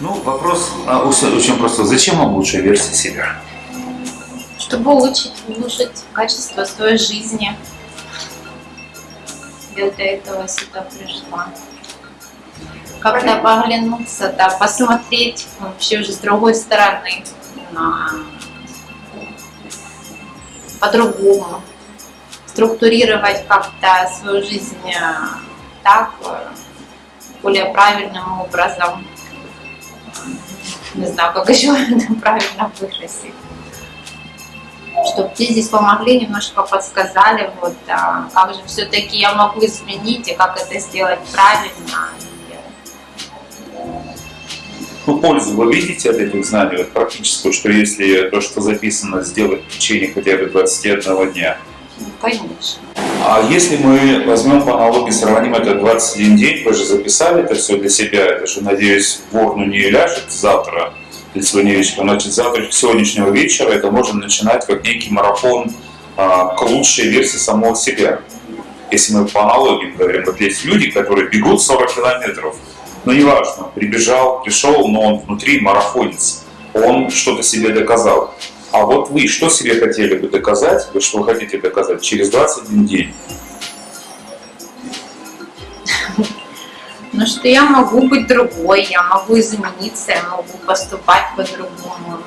Ну, вопрос а, очень очень простой. Зачем вам лучшая версия себя? Чтобы улучшить, улучшить качество своей жизни. Я до этого сюда пришла. Как-то поглянуться, да, посмотреть вообще уже с другой стороны на по-другому. Структурировать как-то свою жизнь э, так, э, более правильным образом. Не знаю, как еще это правильно выразить. Чтобы мне здесь помогли, немножко подсказали, вот, а, как же все-таки я могу изменить и как это сделать правильно. Ну, пользу вы видите от этих знаний вот, практическую, что если то, что записано, сделать в течение хотя бы 21 дня? Ну, конечно. А если мы возьмем по аналогии, сравним это 21 день, вы же записали это все для себя, это же, надеюсь, в урну не ляжет завтра или сегодня вечером, значит, завтра, сегодняшнего вечера это можно начинать как некий марафон а, к лучшей версии самого себя. Если мы по аналогии говорим, вот есть люди, которые бегут 40 километров, но неважно, прибежал, пришел, но он внутри марафонец, он что-то себе доказал. А вот вы что себе хотели бы доказать, вы что хотите доказать через 21 день? Ну, что я могу быть другой, я могу измениться, я могу поступать по-другому.